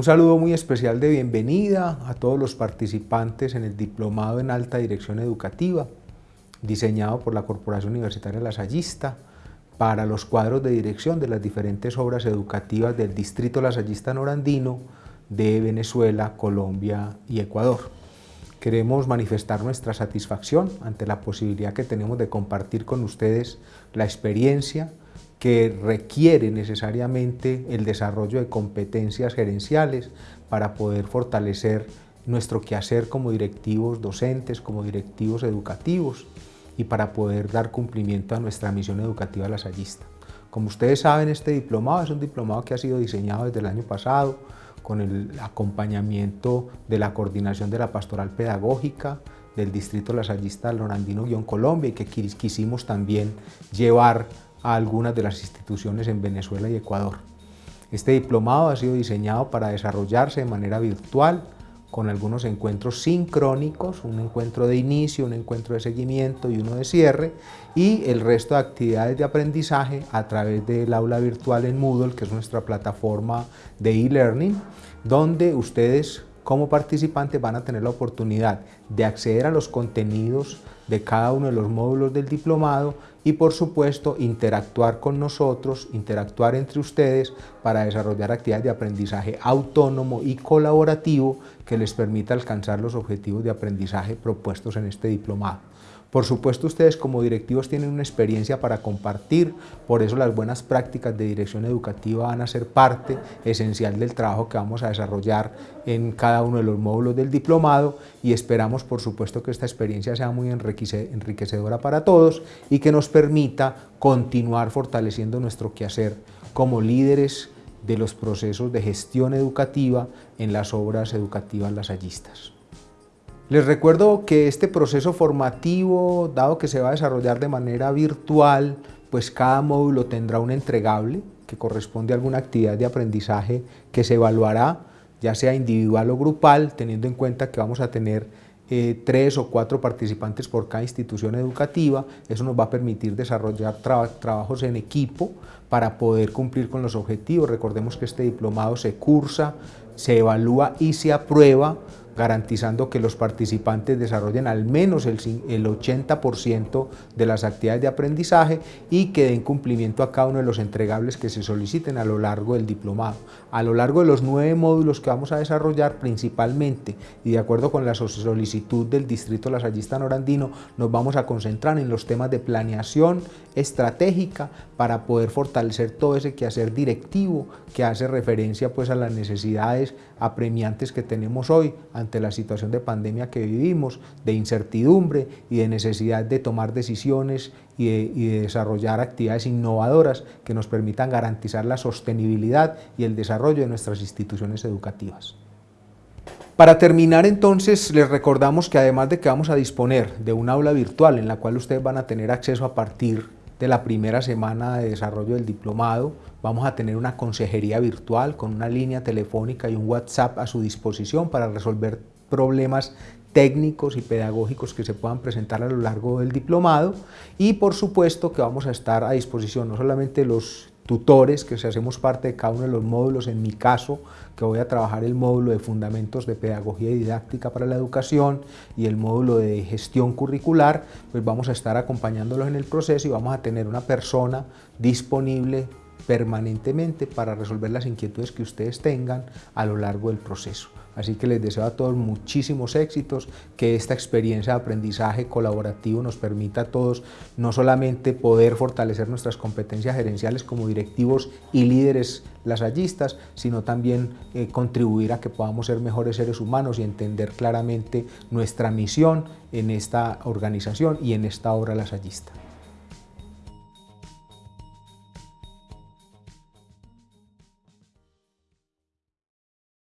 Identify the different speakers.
Speaker 1: Un saludo muy especial de bienvenida a todos los participantes en el Diplomado en Alta Dirección Educativa, diseñado por la Corporación Universitaria Lasallista para los cuadros de dirección de las diferentes obras educativas del Distrito Lasallista Norandino de Venezuela, Colombia y Ecuador. Queremos manifestar nuestra satisfacción ante la posibilidad que tenemos de compartir con ustedes la experiencia que requiere necesariamente el desarrollo de competencias gerenciales para poder fortalecer nuestro quehacer como directivos docentes, como directivos educativos y para poder dar cumplimiento a nuestra misión educativa lasallista. Como ustedes saben, este diplomado es un diplomado que ha sido diseñado desde el año pasado con el acompañamiento de la coordinación de la pastoral pedagógica del distrito lasallista Lorandino-Colombia y que quisimos también llevar a algunas de las instituciones en Venezuela y Ecuador. Este diplomado ha sido diseñado para desarrollarse de manera virtual, con algunos encuentros sincrónicos, un encuentro de inicio, un encuentro de seguimiento y uno de cierre, y el resto de actividades de aprendizaje a través del aula virtual en Moodle, que es nuestra plataforma de e-learning, donde ustedes como participantes van a tener la oportunidad de acceder a los contenidos de cada uno de los módulos del diplomado y por supuesto interactuar con nosotros, interactuar entre ustedes para desarrollar actividades de aprendizaje autónomo y colaborativo que les permita alcanzar los objetivos de aprendizaje propuestos en este diplomado. Por supuesto, ustedes como directivos tienen una experiencia para compartir, por eso las buenas prácticas de dirección educativa van a ser parte esencial del trabajo que vamos a desarrollar en cada uno de los módulos del diplomado y esperamos, por supuesto, que esta experiencia sea muy enriquecedora para todos y que nos permita continuar fortaleciendo nuestro quehacer como líderes de los procesos de gestión educativa en las obras educativas lasallistas. Les recuerdo que este proceso formativo, dado que se va a desarrollar de manera virtual, pues cada módulo tendrá un entregable que corresponde a alguna actividad de aprendizaje que se evaluará, ya sea individual o grupal, teniendo en cuenta que vamos a tener eh, tres o cuatro participantes por cada institución educativa. Eso nos va a permitir desarrollar trabajos en equipo para poder cumplir con los objetivos. Recordemos que este diplomado se cursa, se evalúa y se aprueba garantizando que los participantes desarrollen al menos el, 80% de las actividades de aprendizaje y que den cumplimiento a cada uno de los entregables que se soliciten a lo largo del diplomado. A lo largo de los nueve módulos que vamos a desarrollar principalmente y de acuerdo con la solicitud del Distrito Lasallista Norandino, nos vamos a concentrar en los temas de planeación estratégica para poder fortalecer todo ese quehacer directivo que hace referencia pues a las necesidades apremiantes que tenemos hoy ante la situación de pandemia que vivimos, de incertidumbre y de necesidad de tomar decisiones y de, desarrollar actividades innovadoras que nos permitan garantizar la sostenibilidad y el desarrollo de nuestras instituciones educativas. Para terminar entonces les recordamos que además de que vamos a disponer de un aula virtual en la cual ustedes van a tener acceso a partir de la primera semana de desarrollo del diplomado, vamos a tener una consejería virtual con una línea telefónica y un WhatsApp a su disposición para resolver problemas técnicos y pedagógicos que se puedan presentar a lo largo del diplomado. Y por supuesto que vamos a estar a disposición no solamente los tutores que hacemos parte de cada uno de los módulos, en mi caso que voy a trabajar el módulo de fundamentos de pedagogía y didáctica para la educación y el módulo de gestión curricular, pues vamos a estar acompañándolos en el proceso y vamos a tener una persona disponible permanentemente para resolver las inquietudes que ustedes tengan a lo largo del proceso. Así que les deseo a todos muchísimos éxitos, que esta experiencia de aprendizaje colaborativo nos permita a todos no solamente poder fortalecer nuestras competencias gerenciales como directivos y líderes lasallistas, sino también eh, contribuir a que podamos ser mejores seres humanos y entender claramente nuestra misión en esta organización y en esta obra lasallista.